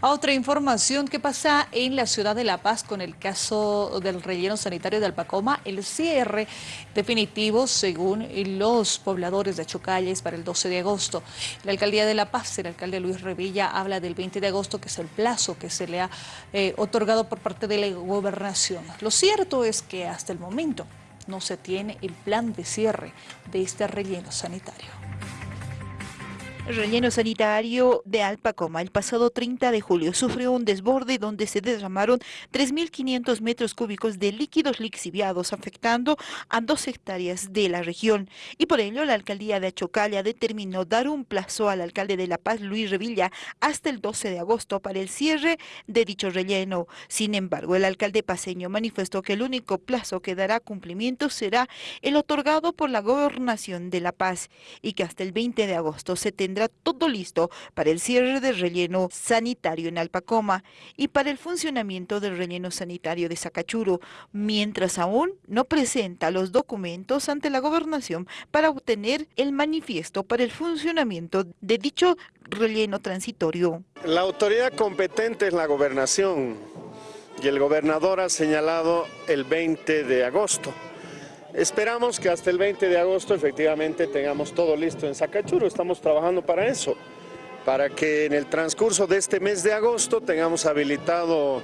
otra información que pasa en la ciudad de La Paz con el caso del relleno sanitario de Alpacoma, el cierre definitivo según los pobladores de Chocalles para el 12 de agosto. La alcaldía de La Paz, el alcalde Luis Revilla, habla del 20 de agosto, que es el plazo que se le ha eh, otorgado por parte de la gobernación. Lo cierto es que hasta el momento no se tiene el plan de cierre de este relleno sanitario. El relleno sanitario de Alpacoma el pasado 30 de julio sufrió un desborde donde se derramaron 3.500 metros cúbicos de líquidos lixiviados afectando a dos hectáreas de la región y por ello la alcaldía de Achocalla determinó dar un plazo al alcalde de La Paz, Luis Revilla, hasta el 12 de agosto para el cierre de dicho relleno. Sin embargo, el alcalde paseño manifestó que el único plazo que dará cumplimiento será el otorgado por la gobernación de La Paz y que hasta el 20 de agosto se tendrá todo listo para el cierre del relleno sanitario en Alpacoma y para el funcionamiento del relleno sanitario de Sacachuro, mientras aún no presenta los documentos ante la gobernación para obtener el manifiesto para el funcionamiento de dicho relleno transitorio. La autoridad competente es la gobernación y el gobernador ha señalado el 20 de agosto. Esperamos que hasta el 20 de agosto efectivamente tengamos todo listo en Sacachuro, estamos trabajando para eso, para que en el transcurso de este mes de agosto tengamos habilitado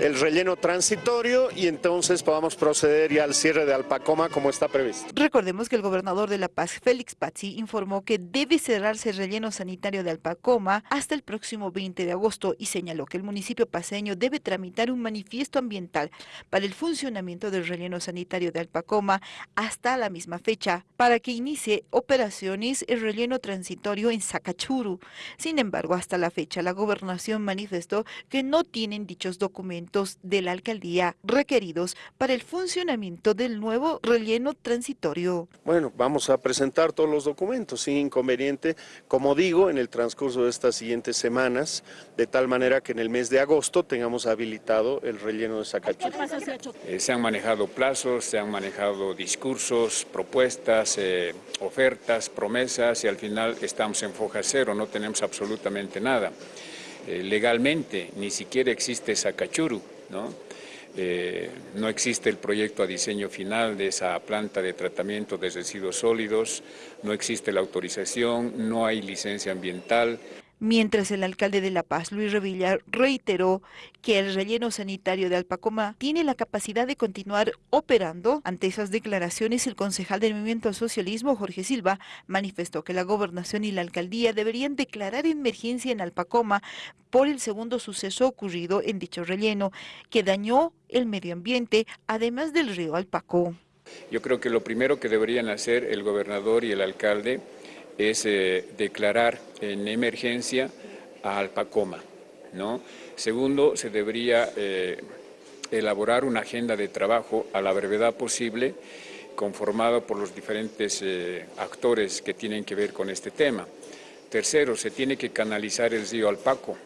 el relleno transitorio y entonces podamos proceder ya al cierre de Alpacoma como está previsto. Recordemos que el gobernador de La Paz, Félix Pazzi, informó que debe cerrarse el relleno sanitario de Alpacoma hasta el próximo 20 de agosto y señaló que el municipio paseño debe tramitar un manifiesto ambiental para el funcionamiento del relleno sanitario de Alpacoma hasta la misma fecha para que inicie operaciones el relleno transitorio en Sacachuru. Sin embargo, hasta la fecha la gobernación manifestó que no tienen dichos documentos de la alcaldía requeridos para el funcionamiento del nuevo relleno transitorio. Bueno, vamos a presentar todos los documentos sin inconveniente, como digo, en el transcurso de estas siguientes semanas, de tal manera que en el mes de agosto tengamos habilitado el relleno de Sacachú. Eh, se han manejado plazos, se han manejado discursos, propuestas, eh, ofertas, promesas y al final estamos en foja cero, no tenemos absolutamente nada. Eh, legalmente, ni siquiera existe Sacachuru, ¿no? Eh, no existe el proyecto a diseño final de esa planta de tratamiento de residuos sólidos, no existe la autorización, no hay licencia ambiental mientras el alcalde de La Paz, Luis Revilla, reiteró que el relleno sanitario de Alpacoma tiene la capacidad de continuar operando. Ante esas declaraciones, el concejal del Movimiento al Socialismo, Jorge Silva, manifestó que la gobernación y la alcaldía deberían declarar emergencia en Alpacoma por el segundo suceso ocurrido en dicho relleno, que dañó el medio ambiente, además del río Alpacó. Yo creo que lo primero que deberían hacer el gobernador y el alcalde es eh, declarar en emergencia a Alpacoma. ¿no? Segundo, se debería eh, elaborar una agenda de trabajo a la brevedad posible conformada por los diferentes eh, actores que tienen que ver con este tema. Tercero, se tiene que canalizar el río Alpaco